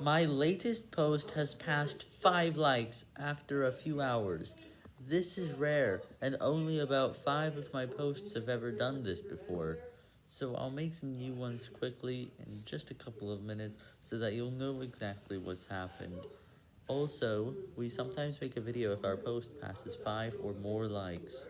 My latest post has passed 5 likes after a few hours. This is rare, and only about 5 of my posts have ever done this before. So I'll make some new ones quickly in just a couple of minutes so that you'll know exactly what's happened. Also, we sometimes make a video if our post passes 5 or more likes.